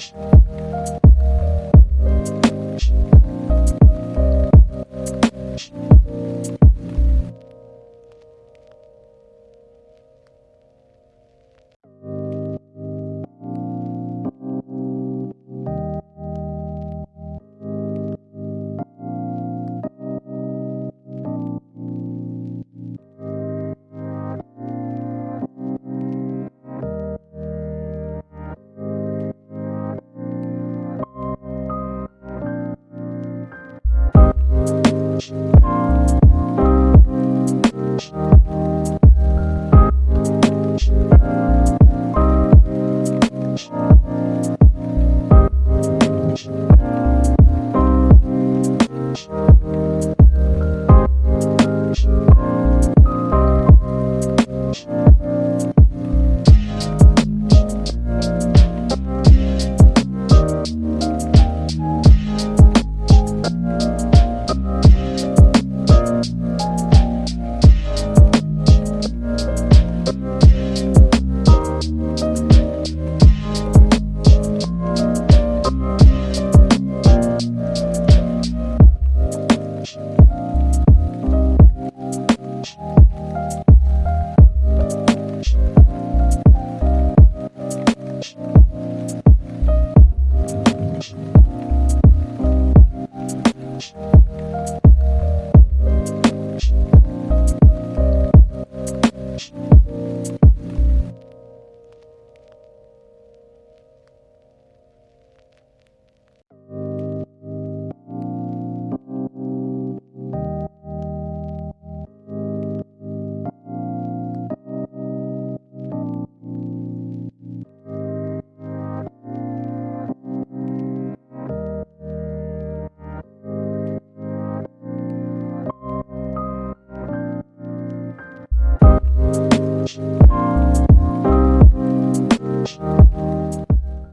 change.